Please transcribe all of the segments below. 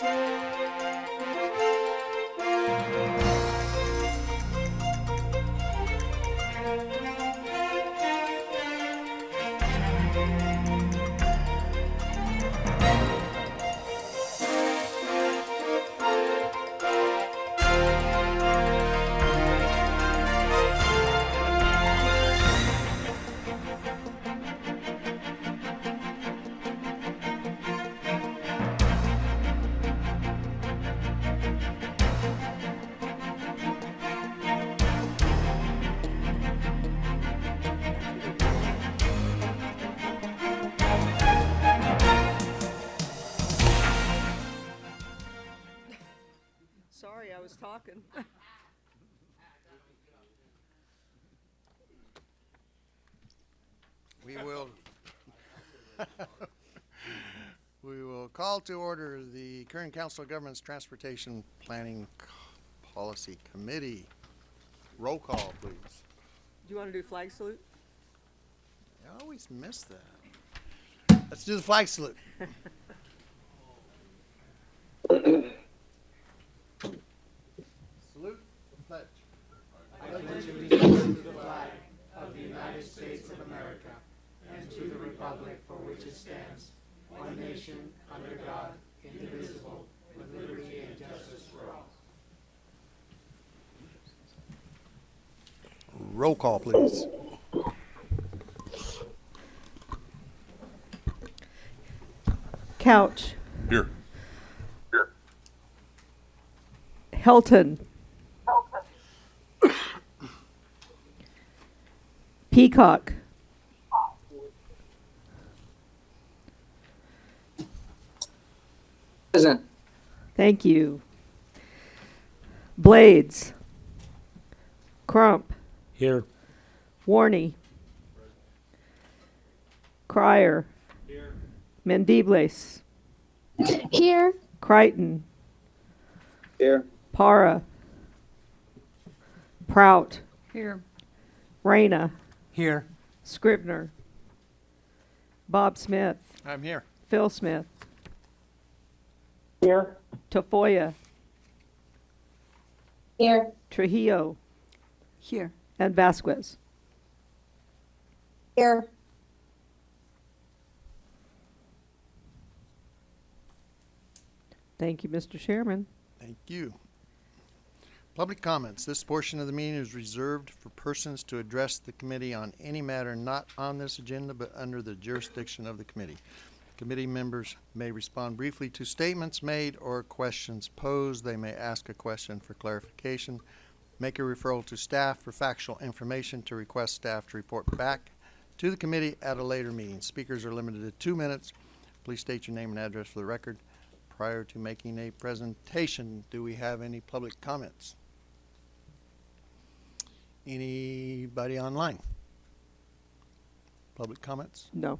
Sorry, to order the current Council of Governments Transportation Planning Policy Committee. Roll call, please. Do you want to do flag salute? I always miss that. Let's do the flag. Salute, Roll call, please. Couch. Here. Helton. Peacock. Present. Thank you. Blades. Crump. Here. Warney. Crier. Here. Mendibles. Here. Crichton. Here. Para. Prout. Here. Reyna. Here. Scribner. Bob Smith. I'm here. Phil Smith. Here. Tafoya. Here. Trujillo. Here. And Vasquez. Here. Thank you, Mr. Chairman. Thank you. Public comments. This portion of the meeting is reserved for persons to address the committee on any matter not on this agenda but under the jurisdiction of the committee. Committee members may respond briefly to statements made or questions posed. They may ask a question for clarification, make a referral to staff for factual information to request staff to report back to the committee at a later meeting. Speakers are limited to two minutes. Please state your name and address for the record. Prior to making a presentation, do we have any public comments? Anybody online? Public comments? No.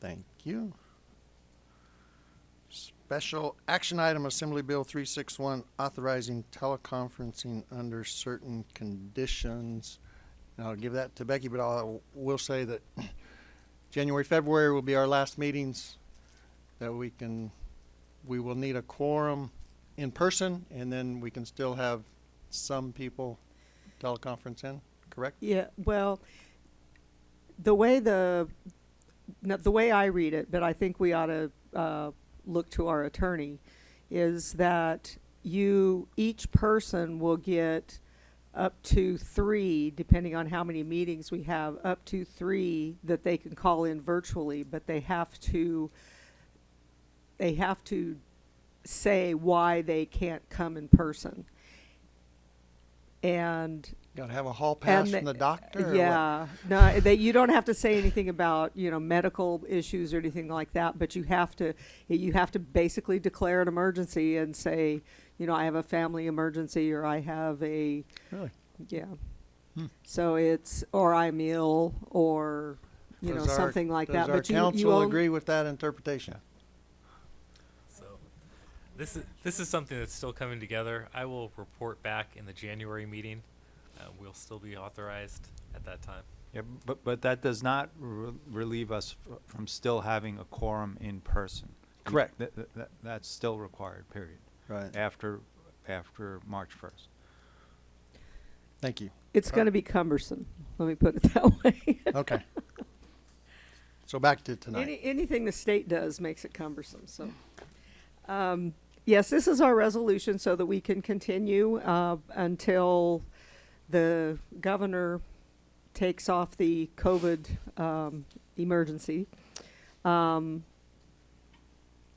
Thank you. Special action item, Assembly Bill three six one, authorizing teleconferencing under certain conditions. And I'll give that to Becky, but I will say that January, February will be our last meetings that we can, we will need a quorum in person, and then we can still have some people teleconference in, correct? Yeah, well, the way the, the way I read it, but I think we ought to, uh, look to our attorney, is that you, each person will get up to three, depending on how many meetings we have, up to three that they can call in virtually, but they have to, they have to say why they can't come in person. And Gotta have a hall pass and from the doctor? Yeah, no, that you don't have to say anything about you know medical issues or anything like that, but you have to you have to basically declare an emergency and say, you know, I have a family emergency or I have a Really? yeah. Hmm. So it's or I'm ill or you know our- something like that. Our but you you council only- agree with that interpretation? So, this is this is something that's still coming together. I will report back in the January meeting. Uh, we'll still be authorized at that time. Yeah, but, but that does not re- relieve us fr- from still having a quorum in person. Correct. That, that- that, that's still required, period, Right. after, after March first. Thank you. It's going to be cumbersome. Let me put it that way. Okay. So back to tonight. Any, anything the state does makes it cumbersome, so. Um, yes, this is our resolution so that we can continue, uh, until the governor takes off the COVID, um, emergency. Um,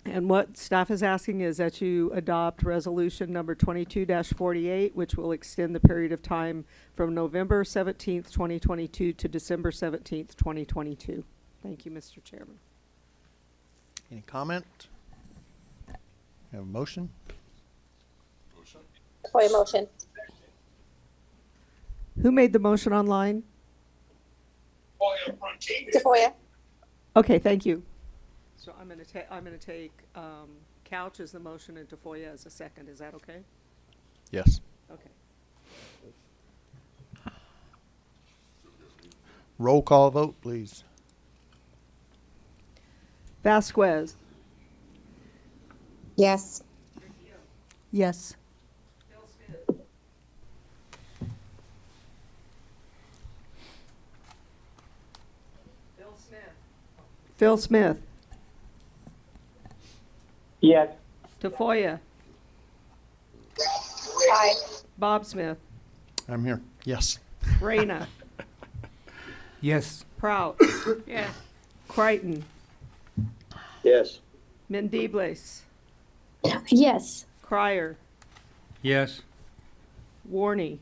and what staff is asking is that you adopt resolution number twenty-two forty-eight, which will extend the period of time from November seventeenth, twenty twenty-two to December seventeenth, twenty twenty-two. Thank you, Mr. Chairman. Any comment? Have a motion? Motion. For a motion. Who made the motion online? Tafoya. Okay, thank you. So I'm gonna ta- I'm gonna take, um, Couch as the motion and Tafoya as a second. Is that okay? Yes. Okay. Roll call vote, please. Vasquez. Yes. Yes. Smith. Phil Smith. Yes. Tafoya. Aye. Bob Smith. I'm here. Yes. Reyna. Yes. Prout. Yes. Crichton. Yes. Mendibles. Yes. Crier. Yes. Warney.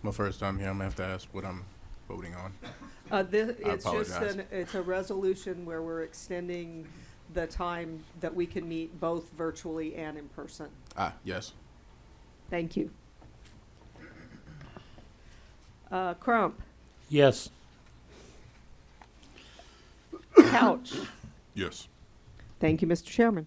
It's my first time here. I'm gonna have to ask what I'm voting on. Uh, this, I it's just apologize. an, it's a resolution where we're extending the time that we can meet both virtually and in person. Ah, yes. Thank you. Uh, Crump, Yes. Couch. Yes. Thank you, Mr. Chairman.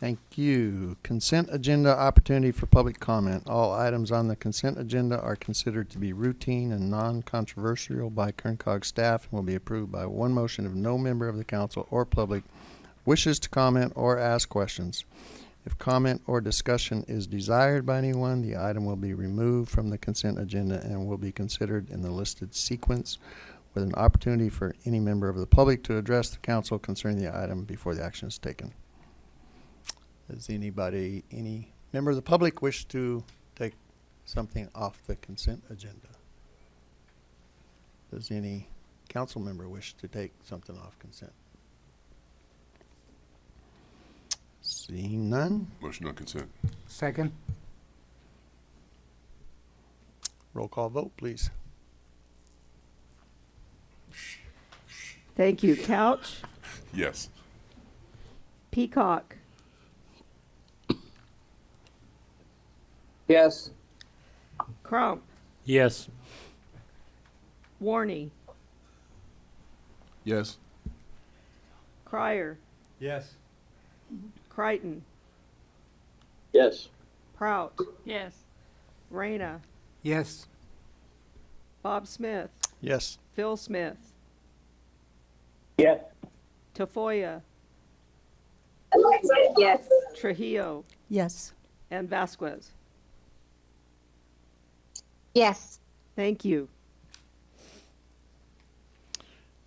Thank you. Consent agenda opportunity for public comment. All items on the consent agenda are considered to be routine and non-controversial by Kern COG staff and will be approved by one motion if no member of the council or public wishes to comment or ask questions. If comment or discussion is desired by anyone, the item will be removed from the consent agenda and will be considered in the listed sequence with an opportunity for any member of the public to address the council concerning the item before the action is taken. Does anybody, any member of the public wish to take something off the consent agenda? Does any council member wish to take something off consent? Seeing none, Motion on consent. Second? roll call vote, please. Thank you. Couch, Yes. Peacock, Yes. Crump, Yes. Warney, Yes. Crier, Yes. Crichton, Yes. Prout. Yes. Reyna, Yes. Bob Smith, Yes, Phil Smith, Yes. Tafoya, Yes. Trujillo, Yes. and Vasquez. Yes. Thank you.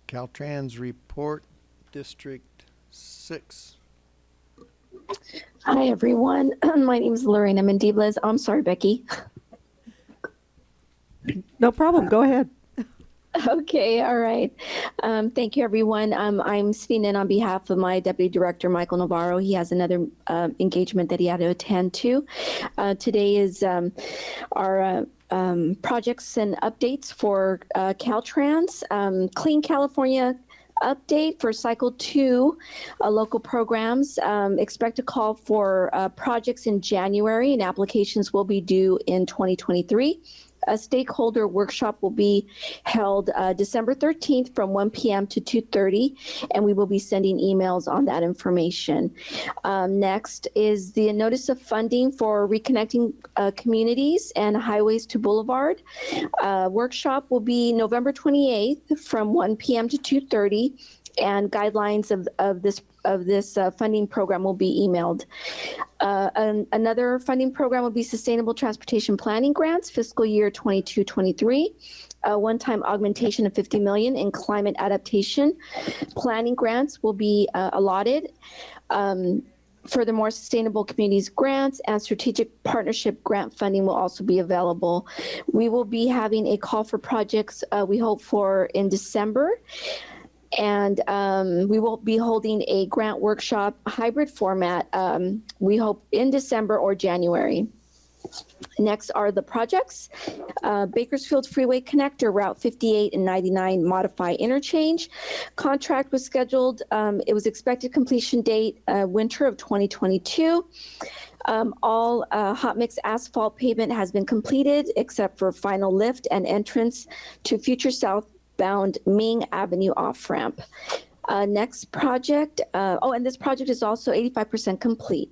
Caltrans report, District Six. Hi, everyone. My name is Lorena Mendibles. I'm sorry, Becky. No problem. Go ahead. Okay, all right. Um, thank you, everyone. Um, I'm sitting in on behalf of my deputy director, Michael Navarro. He has another um, engagement that he had to attend to. Uh, today is um, our uh, um, projects and updates for uh, Caltrans. Um, Clean California update for cycle two uh, local programs um, expect a call for uh, projects in january and applications will be due in 2023 a stakeholder workshop will be held uh, December 13th from 1 p.m. to 2:30, and we will be sending emails on that information. Um, next is the notice of funding for reconnecting uh, communities and highways to Boulevard. Uh, workshop will be November 28th from 1 p.m. to 2:30, and guidelines of, of this of this uh, funding program will be emailed. Uh, an- another funding program will be Sustainable Transportation Planning Grants, fiscal year 22-23. A one-time augmentation of 50 million in climate adaptation planning grants will be uh, allotted. Um, Furthermore, Sustainable Communities grants and strategic partnership grant funding will also be available. We will be having a call for projects, uh, we hope for in December. And um, we will be holding a grant workshop hybrid format, um, we hope in December or January. Next are the projects. Uh, Bakersfield Freeway Connector, Route 58 and 99 Modify Interchange. Contract was scheduled, um, it was expected completion date, uh, winter of 2022. Um, all uh, hot mix asphalt pavement has been completed except for final lift and entrance to future southbound Ming Avenue off-ramp. Uh, next project, uh, oh, and this project is also 85% complete.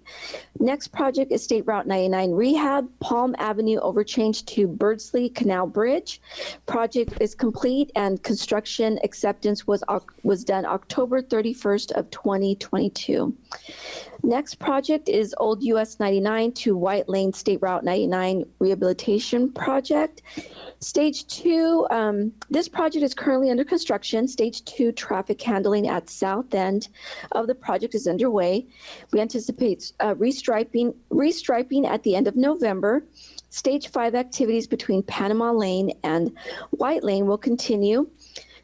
Next project is State Route 99 Rehab, Palm Avenue overchange to Beardsley Canal Bridge. Project is complete and construction acceptance was, was done October 31st of 2022. Next project is Old US 99 to White Lane State Route 99 Rehabilitation Project. Stage two, um, this project is currently under construction. Stage two traffic handling at south end of the project is underway. We anticipate uh, restriping, restriping at the end of November. Stage five activities between Panama Lane and White Lane will continue.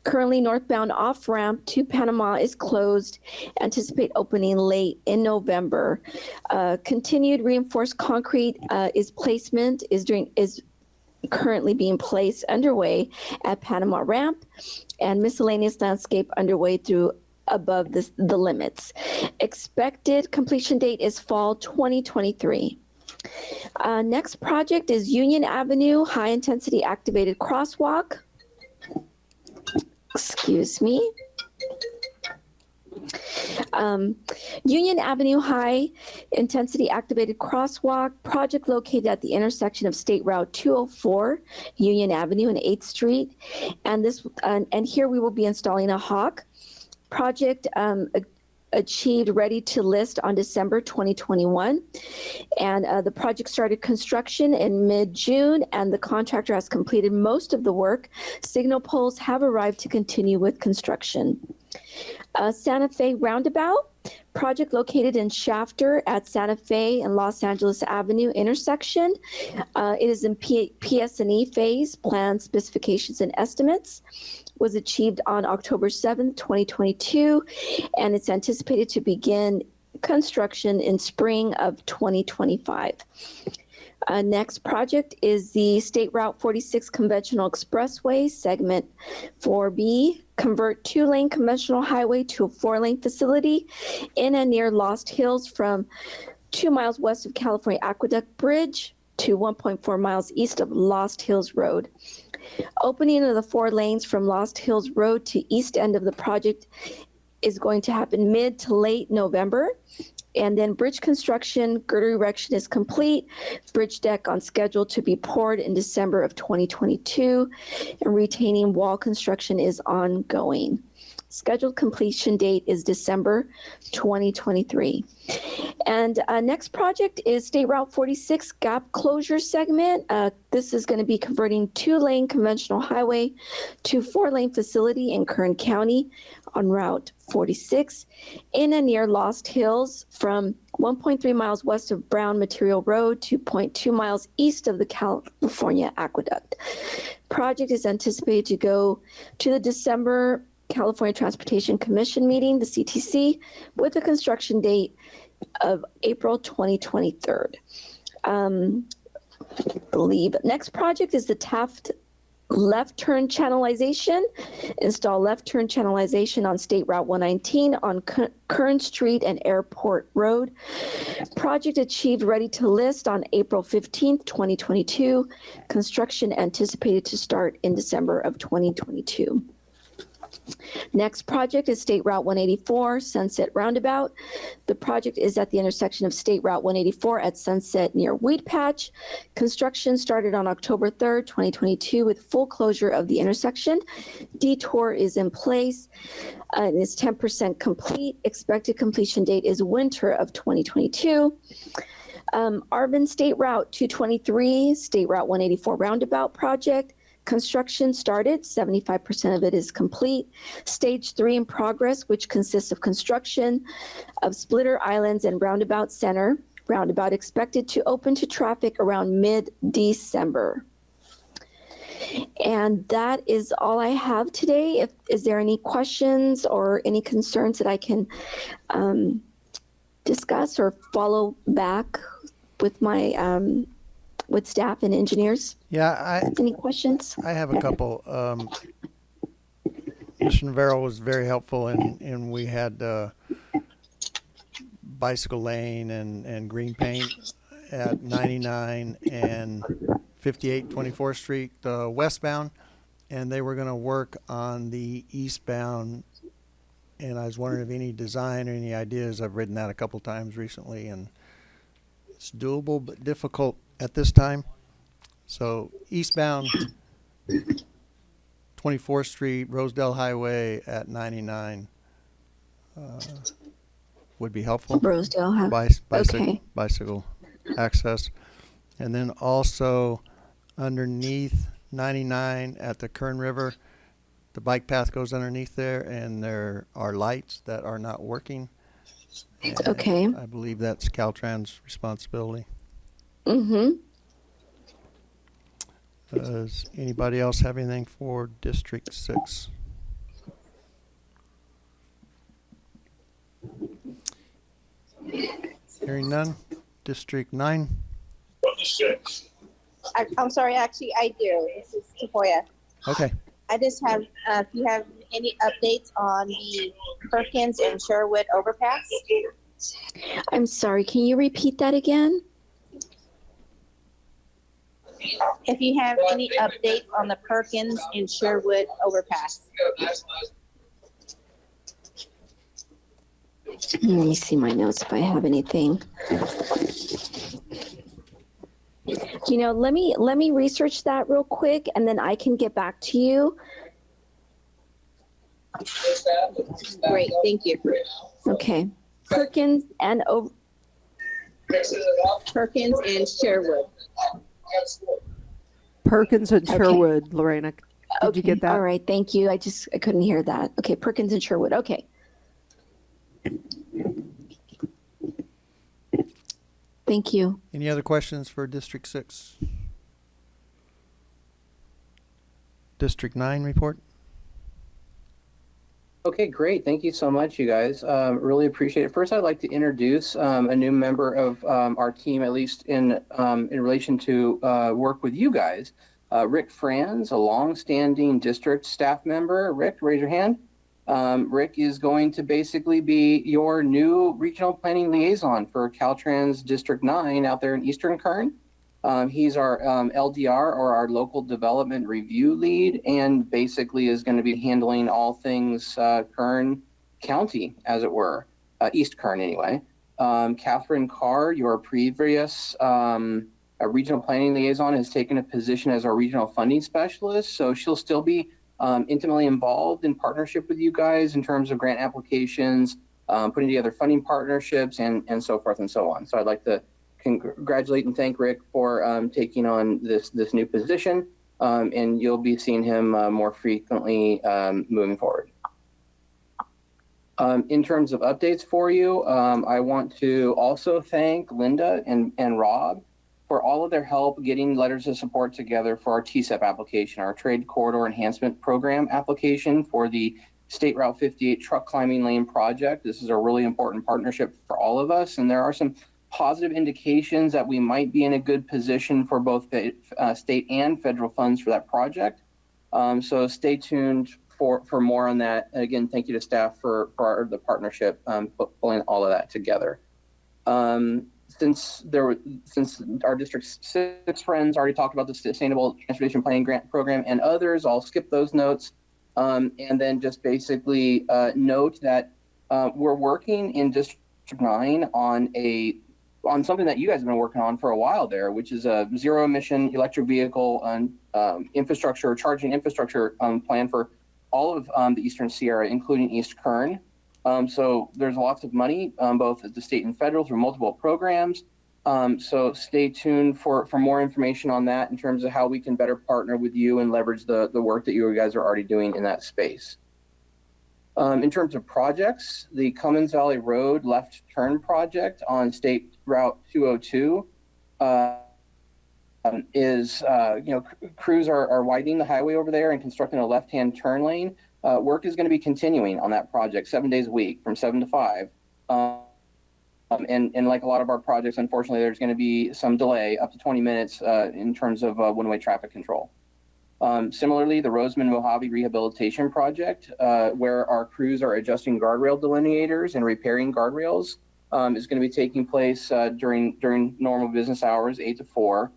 Currently northbound off-ramp to Panama is closed. Anticipate opening late in November. Uh, Continued reinforced concrete uh, is placement, is is currently being placed underway at Panama Ramp and miscellaneous landscape underway through above the limits. Expected completion date is fall 2023. Uh, next project is Union Avenue High Intensity Activated Crosswalk. Excuse me. Um, Union Avenue High Intensity Activated Crosswalk project located at the intersection of State Route 204, Union Avenue and 8th Street. And this, and and here we will be installing a hawk. Project um, achieved ready to list on December 2021. And uh, the project started construction in mid-June and the contractor has completed most of the work. Signal poles have arrived to continue with construction. Uh, Santa Fe Roundabout, project located in Shafter at Santa Fe and Los Angeles Avenue intersection. Uh, it is in P- PS&E phase, plan specifications and estimates. Was achieved on October 7th, 2022, and it's anticipated to begin construction in spring of 2025. Uh, next project is the State Route 46 Conventional Expressway Segment 4B. Convert two-lane conventional highway to a four-lane facility in and near Lost Hills from two miles west of California Aqueduct Bridge to 1.4 miles east of Lost Hills Road. Opening of the four lanes from Lost Hills Road to east end of the project is going to happen mid to late November. And then bridge construction, girder erection is complete. Bridge deck on schedule to be poured in December of 2022. And retaining wall construction is ongoing. Scheduled completion date is December 2023. And uh, next project is State Route 46 gap closure segment. Uh, This is going to be converting two-lane conventional highway to four-lane facility in Kern County on Route 46 in and near Lost Hills from 1.3 miles west of Brown Material Road to 0.2 miles east of the California Aqueduct. Project is anticipated to go to the December California Transportation Commission meeting, the CTC, with a construction date of April 2023. Um, believe. Next project is the Taft left turn channelization, install left turn channelization on State Route 119 on Kern Street and Airport Road. Project achieved ready to list on April 15th, 2022. Construction anticipated to start in December of 2022. Next project is State Route 184 Sunset Roundabout. The project is at the intersection of State Route 184 at Sunset near Weedpatch. Construction started on October 3rd, 2022 with full closure of the intersection. Detour is in place and is 10% complete. Expected completion date is winter of 2022. Um, Arvin State Route 223, State Route 184 Roundabout Project. Construction started, 75% of it is complete. Stage three in progress, which consists of construction of Splitter Islands and Roundabout Center. Roundabout expected to open to traffic around mid-December. And that is all I have today. If, is there any questions or any concerns that I can um, discuss or follow back with my, um, with staff and engineers? Yeah, I, Any questions? I have a couple. Um, Mr. Navarro was very helpful and, and we had, uh, bicycle lane and, and green paint at ninety-nine and 58 24th Street, uh, westbound. And they were gonna work on the eastbound. And I was wondering if any design or any ideas, I've ridden that a couple times recently and it's doable but difficult at this time. So eastbound, 24th Street, Rosedale Highway at 99 uh, would be helpful. Rosedale, huh? Bicy- bicycle, Okay. bicycle access. And then also underneath 99 at the Kern River, the bike path goes underneath there and there are lights that are not working. And Okay. I believe that's Caltrans' responsibility. Mm-hmm. Does anybody else have anything for District Six? Hearing none. District Nine, I, I'm sorry, actually, I do. This is Tafoya. okay. I just have, uh, if you have any updates on the Perkins and Sherwood overpass? I'm sorry, can you repeat that again? If you have any updates on the Perkins and Sherwood overpass? Let me see my notes if I have anything. You know, let me, let me research that real quick and then I can get back to you. Great, thank you. Okay. Perkins and, O- Perkins and Sherwood. Perkins and Okay. Sherwood, Lorena. Did you get that? all right, thank you. I just, I couldn't hear that. Okay, Perkins and Sherwood, okay. Thank you. Any other questions for District Six? District Nine report? Okay, great. Thank you so much, you guys. Um, really appreciate it. First, I'd like to introduce um, a new member of um, our team, at least in um, in relation to uh, work with you guys. Uh, Rick Franz, a longstanding district staff member. Rick, raise your hand. Um, Rick is going to basically be your new regional planning liaison for Caltrans District 9 out there in Eastern Kern. Um, he's our um, LDR or our local development review lead, and basically is going to be handling all things uh, Kern County, as it were, uh, East Kern anyway. Um, Catherine Carr, your previous um, regional planning liaison, has taken a position as our regional funding specialist, so she'll still be um, intimately involved in partnership with you guys in terms of grant applications, um, putting together funding partnerships, and and so forth and so on. So I'd like to congratulate and thank Rick for um, taking on this this new position, um, and you'll be seeing him uh, more frequently um, moving forward. Um, in terms of updates for you, um, I want to also thank Linda and, and Rob for all of their help getting letters of support together for our TCEP application, our Trade Corridor Enhancement Program application for the State Route 58 truck climbing lane project. This is a really important partnership for all of us, and there are some positive indications that we might be in a good position for both uh, state and federal funds for that project. Um, so stay tuned for, for more on that. And again, thank you to staff for, for our, the partnership, um, pulling all of that together. Um, since there since our district's six friends already talked about the Sustainable Transportation Planning Grant Program and others, I'll skip those notes. Um, and then just basically, uh, note that, uh, we're working in District Nine on a, on something that you guys have been working on for a while there, which is a zero emission electric vehicle, um, um, infrastructure, charging infrastructure, um, plan for all of, um, the Eastern Sierra, including East Kern. Um, so there's lots of money, um, both at the state and federal through multiple programs. Um, so stay tuned for, for more information on that in terms of how we can better partner with you and leverage the, the work that you guys are already doing in that space. In terms of projects, the Cummings Valley Road left turn project on State Route 202 uh, um, is, uh, you know, c- crews are, are widening the highway over there and constructing a left-hand turn lane. Uh, work is going to be continuing on that project seven days a week from seven to five. Um, um, and, and like a lot of our projects, unfortunately, there's going to be some delay up to 20 minutes uh, in terms of uh, one-way traffic control. Um, similarly, the Rosamond Mojave Rehabilitation Project, uh, where our crews are adjusting guardrail delineators and repairing guardrails, um, is going to be taking place uh, during during normal business hours, eight to four.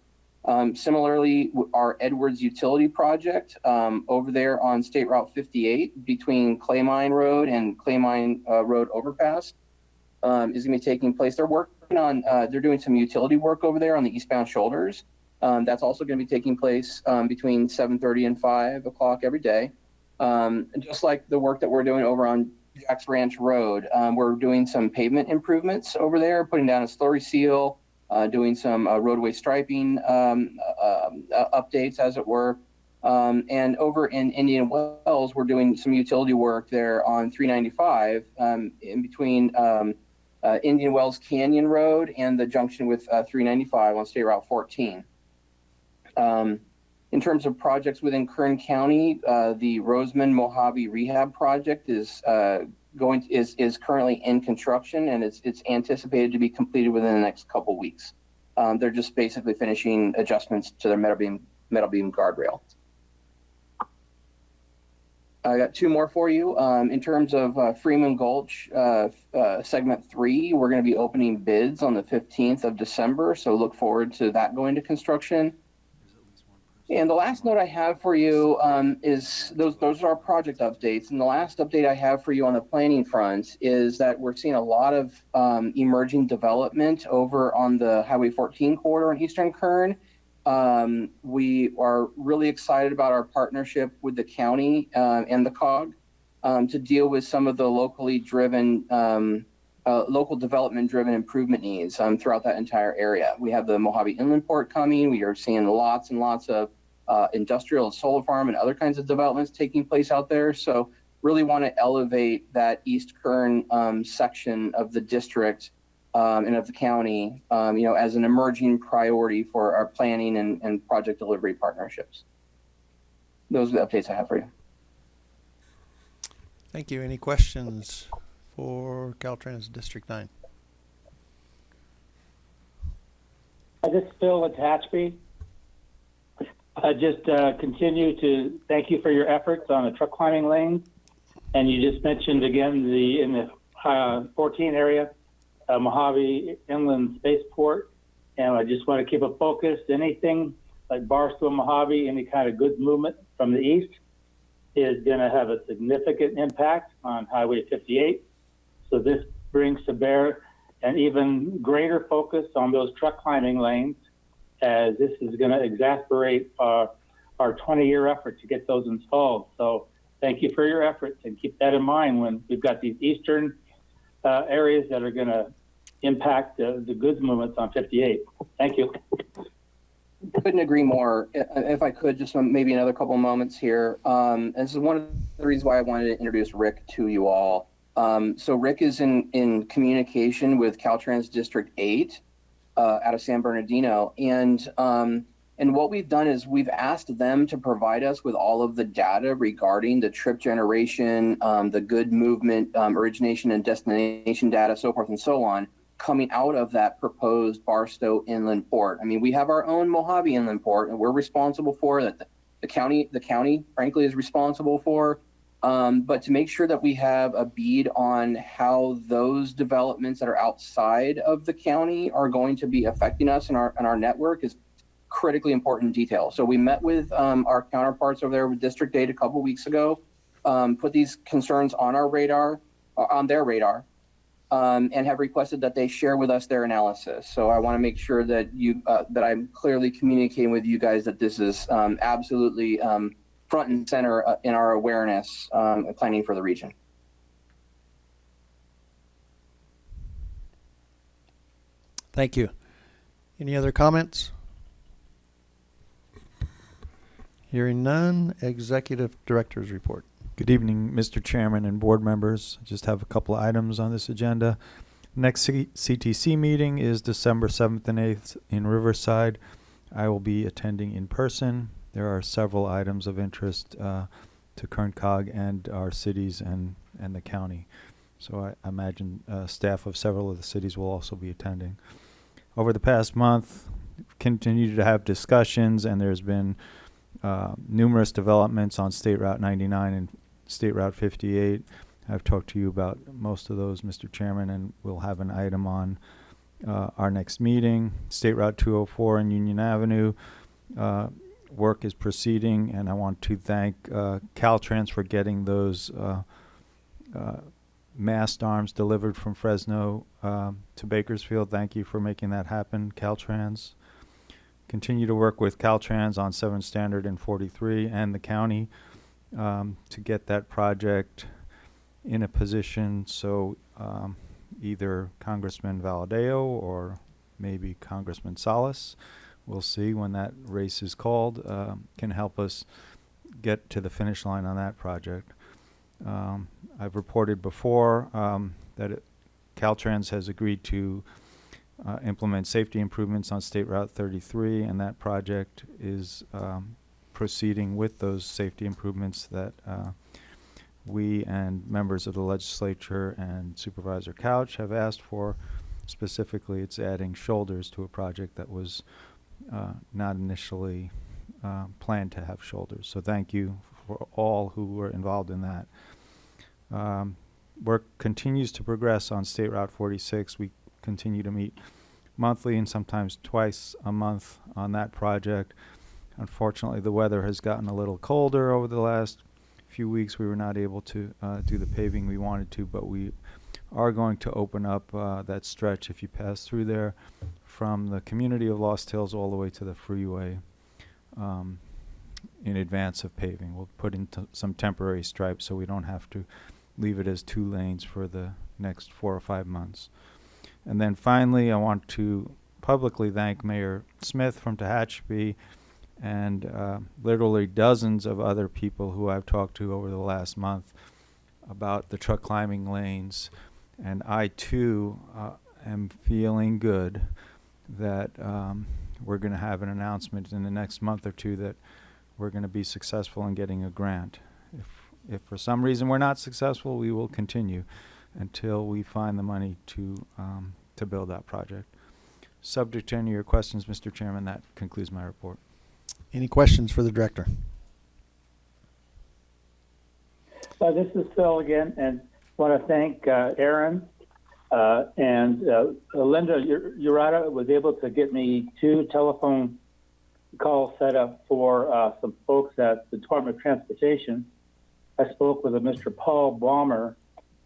Um, similarly, our Edwards Utility Project um, over there on State Route 58 between Claymine Road and Claymine uh, Road overpass um, is going to be taking place. They're working on, uh, they're doing some utility work over there on the eastbound shoulders. Um, that's also going to be taking place um, between 7:30 and 5 o'clock every day. Um, just like the work that we're doing over on Jack's Ranch Road, um, we're doing some pavement improvements over there, putting down a slurry seal, uh, doing some uh, roadway striping um, uh, um, uh, updates, as it were. Um, and over in Indian Wells, we're doing some utility work there on 395 um, in between um, uh, Indian Wells Canyon Road and the junction with uh, 395 on State Route 14. Um, in terms of projects within Kern County, uh, the Rosamond Mojave Rehab Project is uh, going is is currently in construction and it's it's anticipated to be completed within the next couple weeks. Um, they're just basically finishing adjustments to their metal beam metal beam guardrail. I got two more for you. Um, in terms of uh, Freeman Gulch, uh, uh, segment three, we're going to be opening bids on the 15th of December. So look forward to that going to construction. And the last note I have for you um, is those those are our project updates. And the last update I have for you on the planning front is that we're seeing a lot of um, emerging development over on the Highway 14 corridor in Eastern Kern. Um, we are really excited about our partnership with the county uh, and the COG um, to deal with some of the locally driven, um, uh, local development driven improvement needs um, throughout that entire area. We have the Mojave Inland Port coming. We are seeing lots and lots of uh, industrial and solar farm and other kinds of developments taking place out there. So really want to elevate that East Kern um, section of the district um, and of the county, um, you know, as an emerging priority for our planning and, and project delivery partnerships. Those are the updates I have for you. Thank you. Any questions for Caltrans District Nine? Hi, this is Phil at I just uh, continue to thank you for your efforts on the truck climbing lane. And you just mentioned again the in the uh, 14 area, uh, Mojave Inland Spaceport. And I just want to keep it focused. Anything like Barstow, Mojave, any kind of goods movement from the east is going to have a significant impact on Highway 58. So this brings to bear an even greater focus on those truck climbing lanes as this is going to exasperate our, our 20 year effort to get those installed. So thank you for your efforts and keep that in mind when we've got these eastern uh, areas that are going to impact uh, the goods movements on 58. Thank you. Couldn't agree more. If I could, just maybe another couple of moments here. Um, this is one of the reasons why I wanted to introduce Rick to you all. Um, so Rick is in, in communication with Caltrans District 8 uh, out of San Bernardino. And, um, and what we've done is we've asked them to provide us with all of the data regarding the trip generation, um, the good movement, um, origination and destination data, so forth and so on, coming out of that proposed Barstow Inland Port. I mean, we have our own Mojave Inland Port, and we're responsible for it. the county, the county frankly is responsible for. Um, but to make sure that we have a bead on how those developments that are outside of the county are going to be affecting us and our, and our network is critically important detail. So we met with um, our counterparts over there with District Eight a couple weeks ago, um, put these concerns on our radar, uh, on their radar, um, and have requested that they share with us their analysis. So I want to make sure that you uh, that I'm clearly communicating with you guys that this is um, absolutely um, front and center uh, in our awareness um, and planning for the region. Thank you. Any other comments? Hearing none, Executive Director's Report. Good evening, Mr. Chairman and board members. I Just have a couple of items on this agenda. Next C- CTC meeting is December 7th and 8th in Riverside. I will be attending in person. There are several items of interest uh, to Kern Cog and our cities and, and the county. So I imagine uh, staff of several of the cities will also be attending. Over the past month, continued to have discussions, and there's been uh, numerous developments on State Route 99 and State Route 58. I've talked to you about most of those, Mr. Chairman, and we'll have an item on uh, our next meeting. State Route 204 and Union Avenue. Uh, work is proceeding, and I want to thank uh, Caltrans for getting those uh, uh, mast arms delivered from Fresno um, to Bakersfield. Thank you for making that happen, Caltrans. Continue to work with Caltrans on 7 Standard and 43 and the county um, to get that project in a position so um, either Congressman Valadao or maybe Congressman Salas, we'll see when that race is called, uh, can help us get to the finish line on that project. Um, I've reported before um, that it, Caltrans has agreed to uh, implement safety improvements on State Route 33, and that project is um, proceeding with those safety improvements that uh, we and members of the legislature and Supervisor Couch have asked for. Specifically, it's adding shoulders to a project that was uh, not initially uh, planned to have shoulders. So thank you for all who were involved in that. Um, work continues to progress on State Route 46. We continue to meet monthly and sometimes twice a month on that project. Unfortunately, the weather has gotten a little colder over the last few weeks. We were not able to uh, do the paving we wanted to, but we are going to open up uh, that stretch if you pass through there from the community of Lost Hills all the way to the freeway um, in advance of paving. We'll put in some temporary stripes so we don't have to leave it as two lanes for the next four or five months. And then finally, I want to publicly thank Mayor Smith from Tehachapi and uh, literally dozens of other people who I've talked to over the last month about the truck climbing lanes. And I too uh, am feeling good that um, we're going to have an announcement in the next month or two that we're going to be successful in getting a grant. If, if for some reason we're not successful, we will continue until we find the money to, um, to build that project. Subject to any of your questions, Mr. Chairman, that concludes my report. Any questions for the director? Uh, this is Phil again, and want to thank uh, Aaron uh, and uh, Linda Ur- Urata was able to get me two telephone calls set up for uh, some folks at the Department of Transportation. I spoke with a Mr. Paul Balmer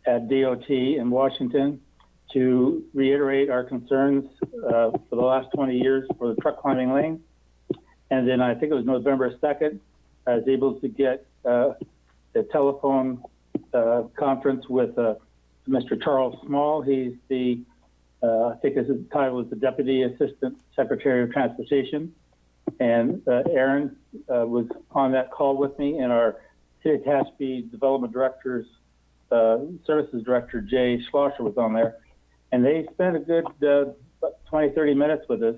at DOT in Washington to reiterate our concerns uh, for the last 20 years for the truck climbing lane. And then I think it was November 2nd, I was able to get uh, a telephone uh, conference with uh, Mr. Charles Small. He's the, uh, I think his title is the Deputy Assistant Secretary of Transportation. And uh, Aaron uh, was on that call with me, and our City of Tehachapi Development Director's uh, Services Director, Jay Schlosser, was on there. And they spent a good uh, 20, 30 minutes with us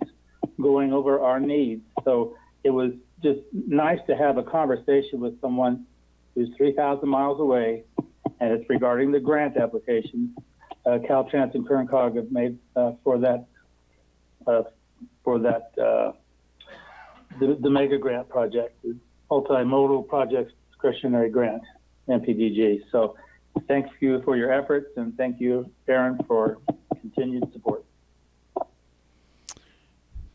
going over our needs. So it was just nice to have a conversation with someone who's 3,000 miles away, and it's regarding the grant applications uh, Caltrans and Kern Cog have made uh, for that uh, for that uh, the, the mega grant project. The multimodal Projects Discretionary Grant, MPDG. So thank you for your efforts and thank you, Aaron, for continued support.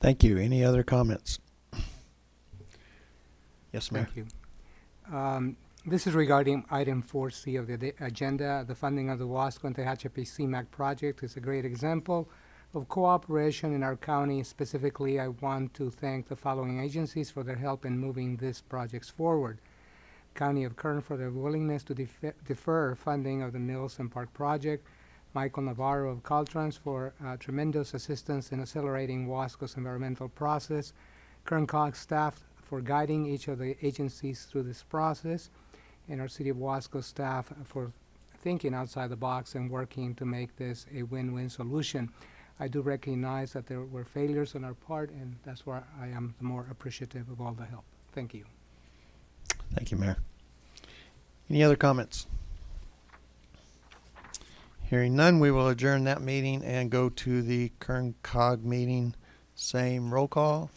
Thank you. Any other comments? Yes, Mayor. Thank you. Um, This is regarding item 4C of the da- agenda. The funding of the Wasco and Tehachapi CMAQ project is a great example of cooperation in our county. Specifically, I want to thank the following agencies for their help in moving these projects forward. County of Kern for their willingness to defer- defer funding of the Mills and Park project. Michael Navarro of Caltrans for uh, tremendous assistance in accelerating Wasco's environmental process. Kern COG's staff for guiding each of the agencies through this process, and our City of Wasco staff for thinking outside the box and working to make this a win-win solution. I do recognize that there were failures on our part, and that's why I am more appreciative of all the help. Thank you. Thank you, Mayor. Any other comments? Hearing none, we will adjourn that meeting and go to the Kern COG meeting. Same roll call.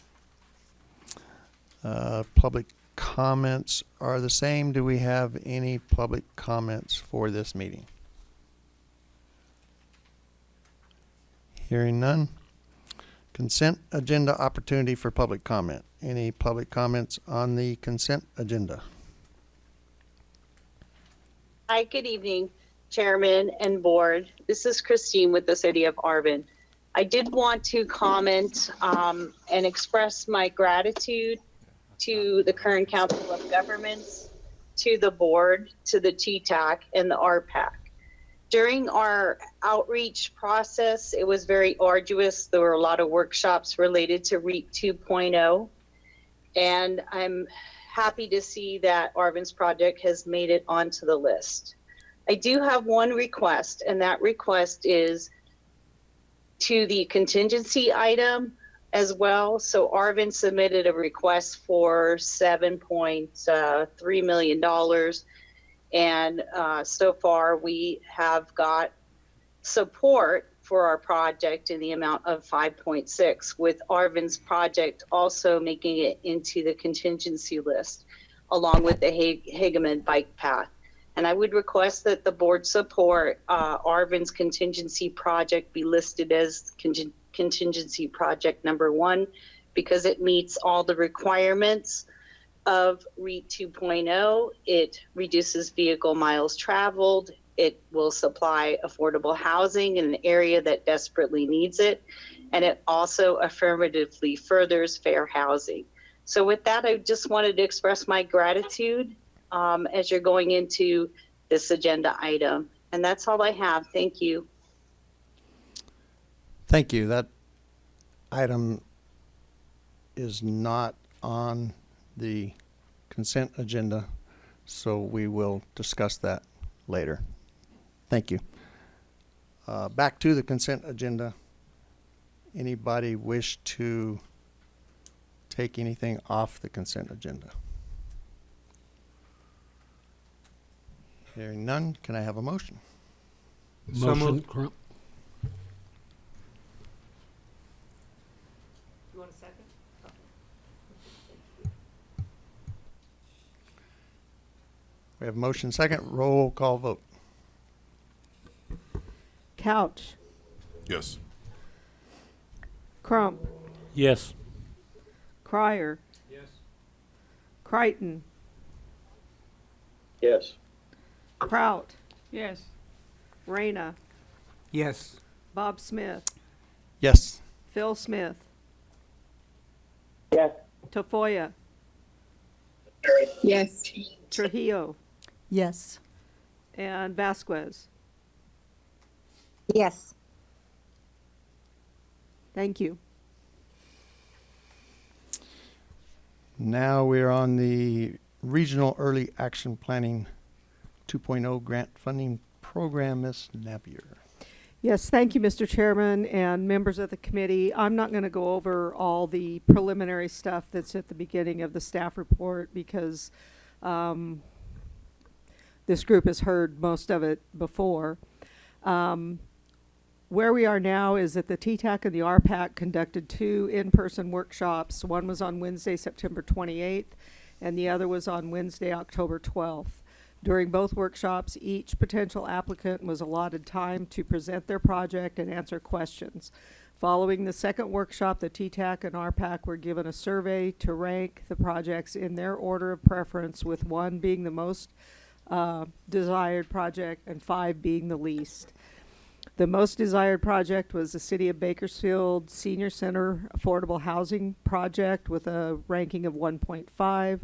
Uh, public comments are the same. Do we have any public comments for this meeting? Hearing none. Consent agenda opportunity for public comment. Any public comments on the consent agenda? Hi, good evening, Chairman and Board. This is Christine with the City of Arvin. I did want to comment um, and express my gratitude to the Kern Council of Governments, to the Board, to the TTAC, and the RPAC. During our outreach process, it was very arduous. There were a lot of workshops related to REAP 2.0. And I'm happy to see that Arvin's project has made it onto the list. I do have one request, and that request is to the contingency item as well. So Arvin submitted a request for $7.3 million. And uh, so far, we have got support for our project in the amount of 5.6, with Arvin's project also making it into the contingency list, along with the Ha- Hageman bike path. And I would request that the board support uh, Arvin's contingency project be listed as contin- contingency project number one, because it meets all the requirements of REAP 2.0. It reduces vehicle miles traveled. It will supply affordable housing in an area that desperately needs it. And it also affirmatively furthers fair housing. So with that, I just wanted to express my gratitude um, as you're going into this agenda item. And that's all I have. Thank you. Thank you. That item is not on the consent agenda, so we will discuss that later. Thank you. Uh, back to the consent agenda. Anybody wish to take anything off the consent agenda? Hearing none, can I have a motion? So moved. We have motion second, roll call vote. Couch, Yes. Crump, Yes. Crier. Yes. Crichton, Yes. Prout. Yes. Reyna, Yes. Bob Smith, Yes. Phil Smith, Yes. Tafoya, Yes. Trujillo, Yes. and Vasquez. Yes. Thank you. Now we're on the Regional Early Action Planning 2.0 Grant Funding Program, Ms. Napier. Yes, thank you, Mr. Chairman and members of the committee. I'm not going to go over all the preliminary stuff that's at the beginning of the staff report because um, this group has heard most of it before. Um, where we are now is that the TTAC and the RPAC conducted two in-person workshops. One was on Wednesday, September 28th, and the other was on Wednesday, October 12th. During both workshops, each potential applicant was allotted time to present their project and answer questions. Following the second workshop, the TTAC and RPAC were given a survey to rank the projects in their order of preference, with one being the most uh, desired project and five being the least. The most desired project was the City of Bakersfield Senior Center Affordable Housing Project with a ranking of 1.5.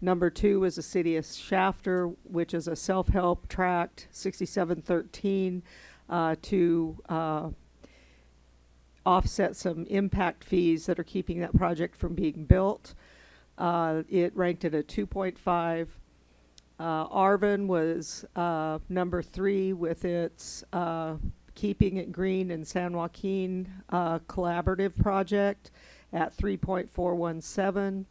Number two was the City of Shafter, which is a self-help tract, 6713, uh, to uh, offset some impact fees that are keeping that project from being built. Uh, it ranked at a 2.5. Uh, Arvin was uh, number three with its uh, Keeping It Green in San Joaquin uh, collaborative project at 3.417.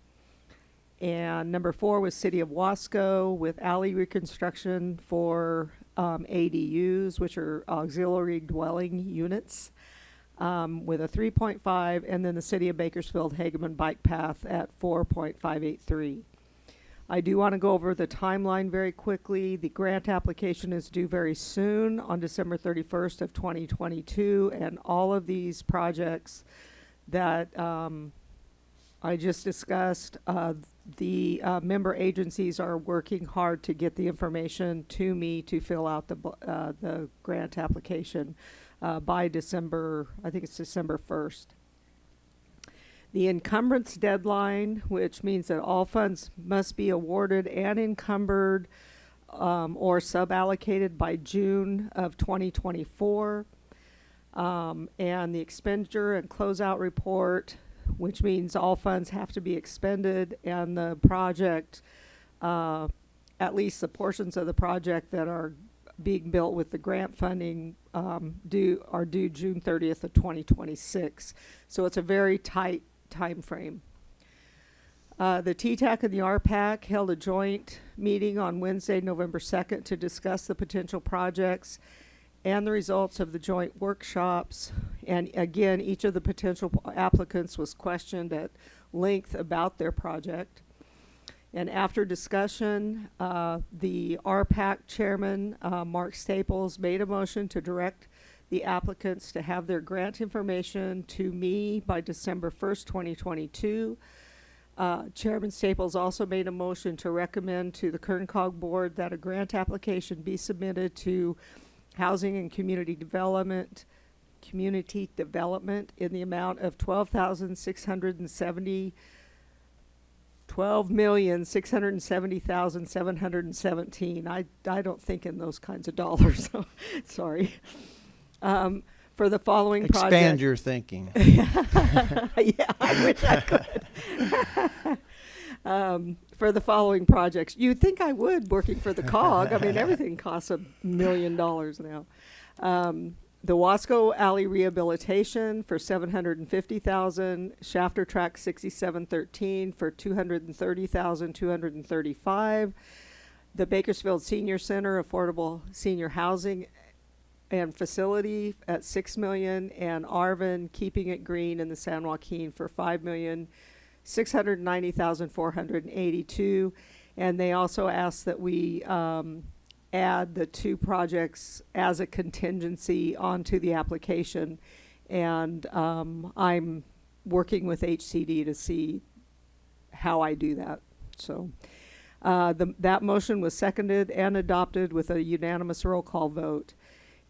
And number four was City of Wasco with alley reconstruction for um, ADUs, which are auxiliary dwelling units, um, with a 3.5, and then the City of Bakersfield Hageman Bike Path at 4.583. I do want to go over the timeline very quickly. The grant application is due very soon on December 31st of 2022, and all of these projects that um, I just discussed, uh, the uh, member agencies are working hard to get the information to me to fill out the, uh, the grant application uh, by December, I think it's December 1st. The encumbrance deadline, which means that all funds must be awarded and encumbered um, or suballocated by June of 2024. Um, and the expenditure and closeout report, which means all funds have to be expended and the project, uh, at least the portions of the project that are being built with the grant funding, um, due, are due June thirtieth of twenty twenty-six. So it's a very tight time frame. Uh, the TTAC and the RPAC held a joint meeting on Wednesday, November second, to discuss the potential projects and the results of the joint workshops. And again, each of the potential applicants was questioned at length about their project. And after discussion, uh, the RPAC chairman, uh, Mark Staples, made a motion to direct the applicants to have their grant information to me by December first, twenty twenty-two. Uh, Chairman Staples also made a motion to recommend to the Kern COG Board that a grant application be submitted to Housing and Community Development, Community Development in the amount of twelve thousand six hundred and seventy twelve million six hundred and seventy thousand seven hundred and seventeen. I I don't think in those kinds of dollars. So sorry. Um, for the following project. Expand your thinking. yeah, I wish I could. um, for the following projects, you'd think I would working for the COG. I mean, everything costs a million dollars now. Um, the Wasco Alley rehabilitation for seven hundred and fifty thousand, Shafter Track sixty-seven thirteen for two hundred and thirty thousand, two hundred and thirty-five. The Bakersfield Senior Center Affordable Senior Housing and Facility at six million, and Arvin Keeping It Green in the San Joaquin for five million, six hundred ninety thousand, four hundred eighty-two. And they also asked that we, um, add the two projects as a contingency onto the application. And um, I'm working with HCD to see how I do that. So uh, the, that motion was seconded and adopted with a unanimous roll call vote.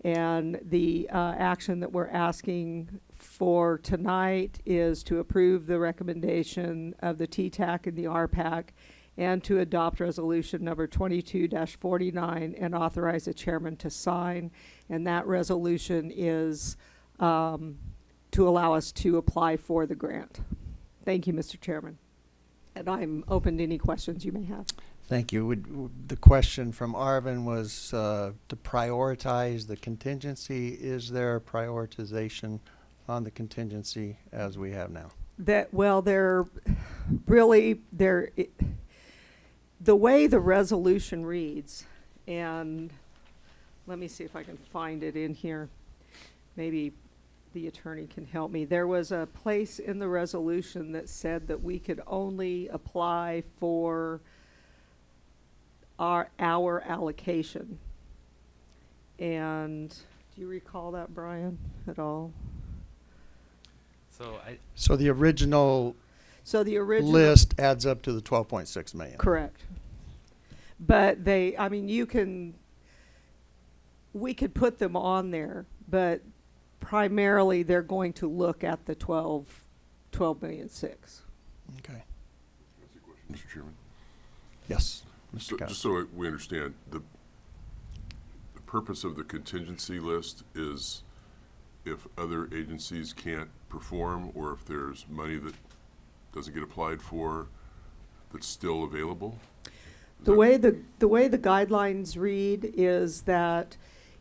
And the uh, action that we're asking for tonight is to approve the recommendation of the TTAC and the RPAC and to adopt resolution number 22-49 and authorize the chairman to sign. And that resolution is um, to allow us to apply for the grant. Thank you, Mr. Chairman. And I'm open to any questions you may have. Thank you. Would, the question from Arvin was uh, to prioritize the contingency. Is there a prioritization on the contingency as we have now? That, well, they're really, they're, it, the way the resolution reads, and let me see if I can find it in here. Maybe the attorney can help me. There was a place in the resolution that said that we could only apply for our, our allocation. And, do you recall that, Brian, at all? So I, So the original So the original. list adds up to the twelve point six million. Correct. But they, I mean, you can, we could put them on there, but primarily they're going to look at the twelve, twelve million six. Okay. That's a question, Mr. Chairman. Yes, So- Just so we understand, the, the purpose of the contingency list is if other agencies can't perform, or if there's money that doesn't get applied for, that's still available? Is The way the, the way the guidelines read is that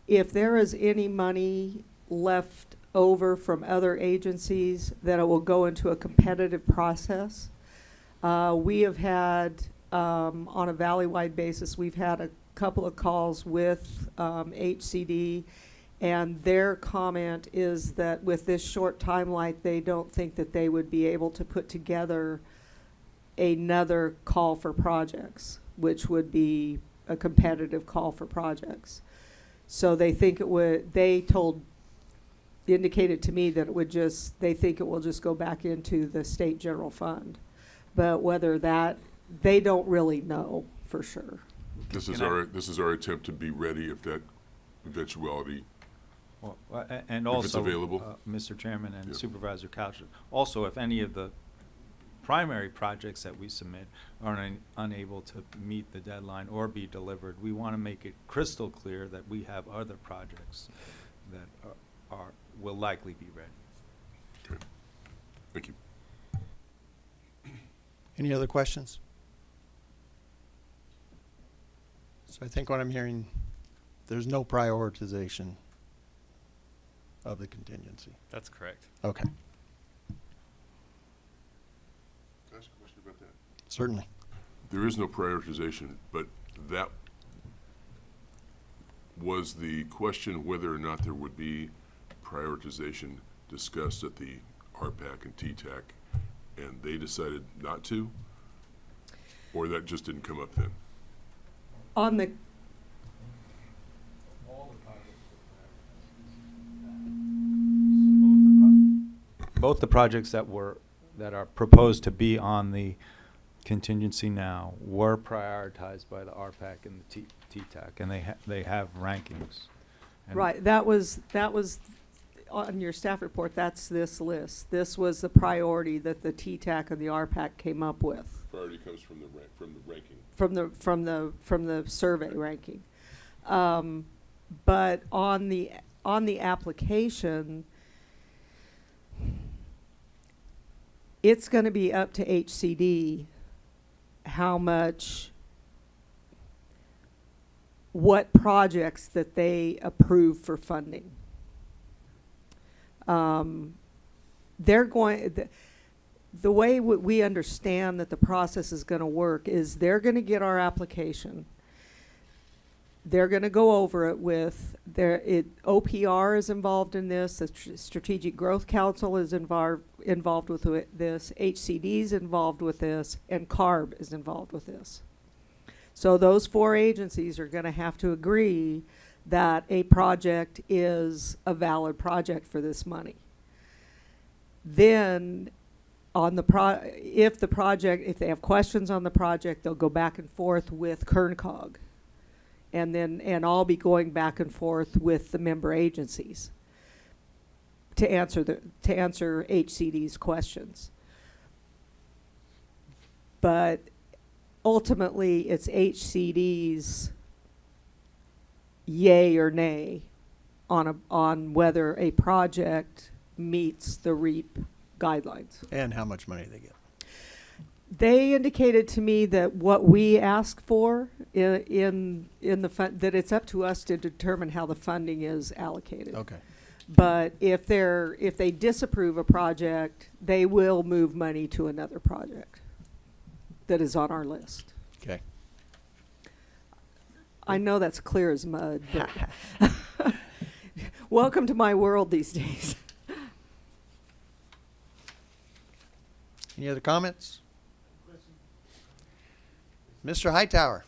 if there is any money left over from other agencies, that it will go into a competitive process. Uh, we have had, um, on a valley-wide basis, we've had a couple of calls with, um, HCD, and their comment is that with this short timeline, they don't think that they would be able to put together another call for projects, which would be a competitive call for projects. So they think it would, they told, indicated to me that it would just, they think it will just go back into the state general fund. But whether that, they don't really know for sure. This is Can I- our, this is our attempt to be ready if that eventuality, Well, uh, a- and If it's also, available. uh, Mr. Chairman and Yeah. Supervisor Couch, also if any of the primary projects that we submit are un- unable to meet the deadline or be delivered, we want to make it crystal clear that we have other projects that are- are, will likely be ready. okay. Thank you. Any other questions? So I think what I'm hearing, there's no prioritization of the contingency. that's correct. Okay, Can I ask a question about that? certainly. There is no prioritization, but that was the question whether or not there would be prioritization discussed at the RPAC and TTAC, and they decided not to? Or that just didn't come up then? On the, Both the projects that were, that are proposed to be on the contingency now were prioritized by the RPAC and the T- T-TAC, and they ha- they have rankings. And right, that was, that was, on your staff report, that's this list. This was the priority that the T-TAC and the RPAC came up with. Priority comes from the from the ranking. from the from the from the survey ranking. Um, but on the on the application, it's going to be up to HCD how much what projects that they approve for funding. Um, they're going. The, the way we understand that the process is going to work is they're going to get our application. They're going to go over it with their it, OPR is involved in this. The Tr- Strategic Growth Council is involved involved with it- this. HCD is involved with this, and CARB is involved with this. So those four agencies are going to have to agree that a project is a valid project for this money. Then on the pro, if the project, if they have questions on the project, they'll go back and forth with Kern COG. And then, and I'll be going back and forth with the member agencies to answer the, to answer HCD's questions. But ultimately, it's HCD's yay or nay on a, on whether a project meets the REAP guidelines. And how much money they get. They indicated to me that what we ask for in, in the fund, that it's up to us to determine how the funding is allocated. Okay. But if they're, if they disapprove a project, they will move money to another project that is on our list. I know that's clear as mud. welcome to my world these days. Any other comments? Mr. Hightower.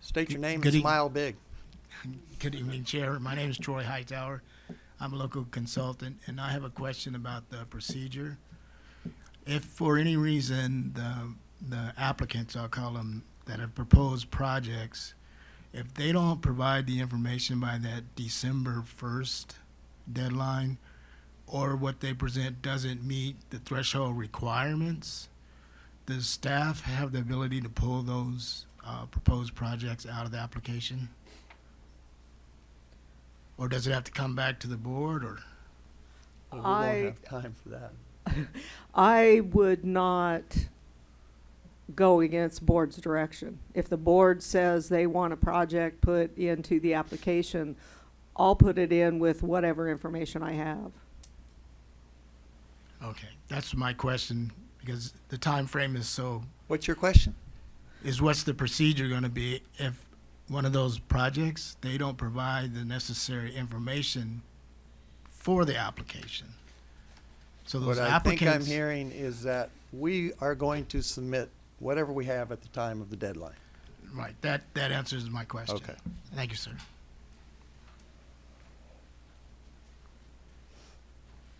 State your name good and smile big. Good evening, Chair. My name is Troy Hightower. I'm a local consultant, and I have a question about the procedure. If for any reason the, the applicants, I'll call them, that have proposed projects, if they don't provide the information by that December first deadline, or what they present doesn't meet the threshold requirements, does staff have the ability to pull those, uh, proposed projects out of the application? Or does it have to come back to the board, or? We I- won't have time for that. I would not go against board's direction. If the board says they want a project put into the application, I'll put it in with whatever information I have. Okay, that's my question, because the time frame is so, What's your question? is what's the procedure gonna be if one of those projects, they don't provide the necessary information for the application? So those What I think I'm applicants, hearing is that we are going to submit whatever we have at the time of the deadline. right, that, that answers my question. Okay. Thank you, sir.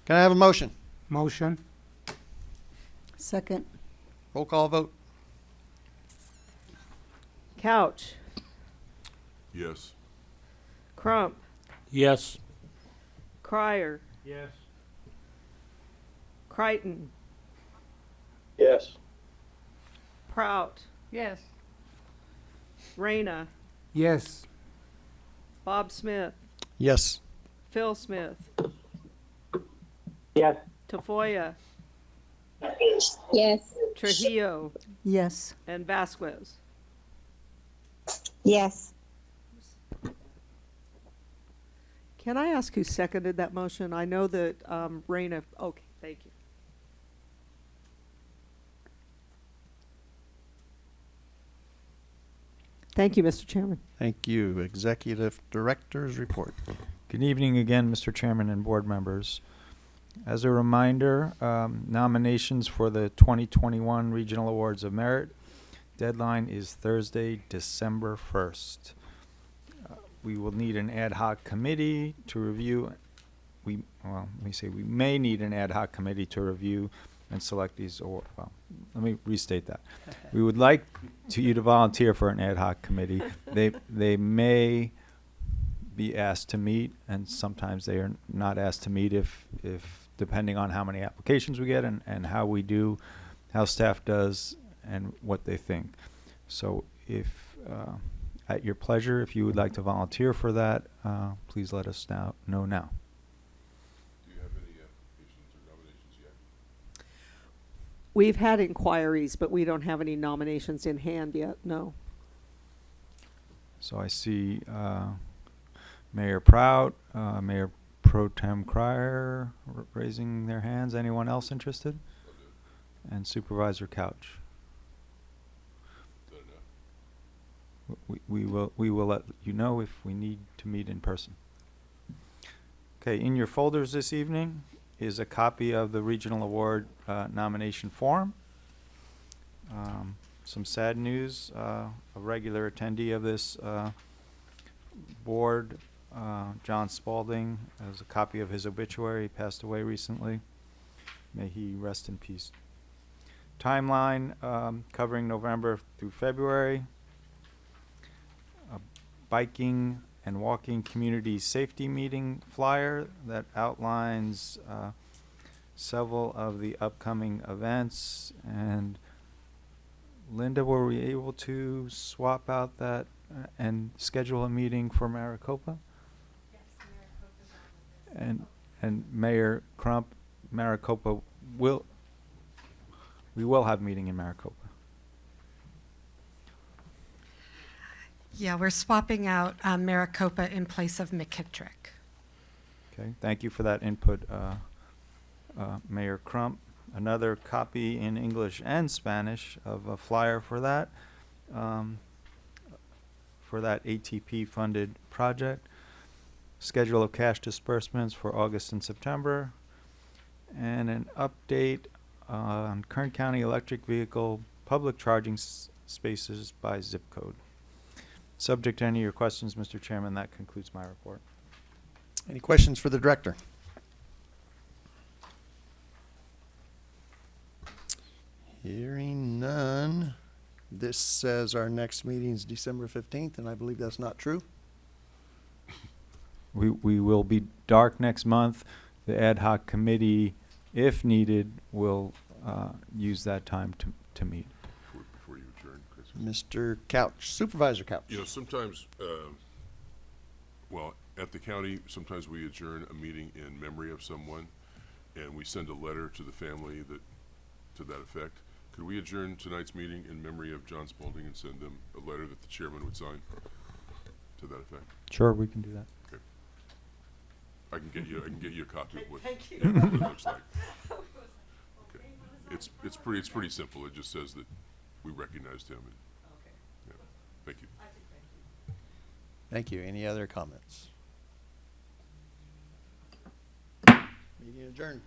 Can I have a motion? Motion? Second. Roll call vote. Couch, Yes. Crump, Yes. Crier, Yes. Crichton, Yes. Prout. Yes. Reyna, Yes. Bob Smith, Yes. Phil Smith, Yes. Tafoya, Yes. Trujillo, Yes. and Vasquez. Yes. Can I ask who seconded that motion? I know that, um, Reyna, okay, thank you. Thank you, Mr. Chairman. Thank you. Executive Director's report. Good evening again, Mr. Chairman and board members. As a reminder, um, nominations for the 2021 Regional Awards of Merit deadline is Thursday, December 1st. We will need an ad hoc committee to review, we, well, let me say, we may need an ad hoc committee to review and select these, or, well, let me restate that. We would like to, you to volunteer for an ad hoc committee. They, they may be asked to meet, and sometimes they are not asked to meet if, if, depending on how many applications we get and, and how we do, how staff does, and what they think. So if, uh, at your pleasure, if you would like to volunteer for that, uh, please let us now, know now. Do you have any applications or nominations yet? We've had inquiries, but we don't have any nominations in hand yet, no. So I see, uh, Mayor Prout, uh, Mayor Pro Tem Crier raising their hands. Anyone else interested? And Supervisor Couch. Is that enough? W- We, will, we will let you know if we need to meet in person. Okay, in your folders this evening is a copy of the Regional Award uh, nomination form. Um, Some sad news, uh, a regular attendee of this uh, board, uh, John Spalding, has a copy of his obituary, He passed away recently. May he rest in peace. Timeline um, covering November through February biking and walking community safety meeting flyer that outlines uh, several of the upcoming events. And Linda, were we able to swap out that uh, and schedule a meeting for Maricopa? And, and Mayor Crump, Maricopa will, we will have meeting in Maricopa. Yeah, we're swapping out um, Maricopa in place of McKittrick. Okay, thank you for that input, uh, uh, Mayor Crump. Another copy in English and Spanish of a flyer for that, um, for that ATP-funded project. schedule of cash disbursements for August and September, and an update on Kern County electric vehicle public charging spaces by zip code. Subject to any of your questions, Mr. Chairman, that concludes my report. Any questions for the director? Hearing none. This says our next meeting is December fifteenth, and I believe that's not true. We, we will be dark next month. The ad hoc committee, if needed, will uh, use that time to, to meet. Before, before you adjourn, Chris. Mr. Couch, Supervisor Couch. You know, sometimes, um, well, at the county, sometimes we adjourn a meeting in memory of someone, and we send a letter to the family that, to that effect. Could we adjourn tonight's meeting in memory of John Spalding and send them a letter that the chairman would sign to that effect? Sure, we can do that. Okay. I can get you, I can get you a copy of what, Thank you. what it looks like. Okay. It's, it's pretty, it's pretty simple. It just says that we recognized him and, yeah, thank you. Thank you. Any other comments? Meeting adjourned.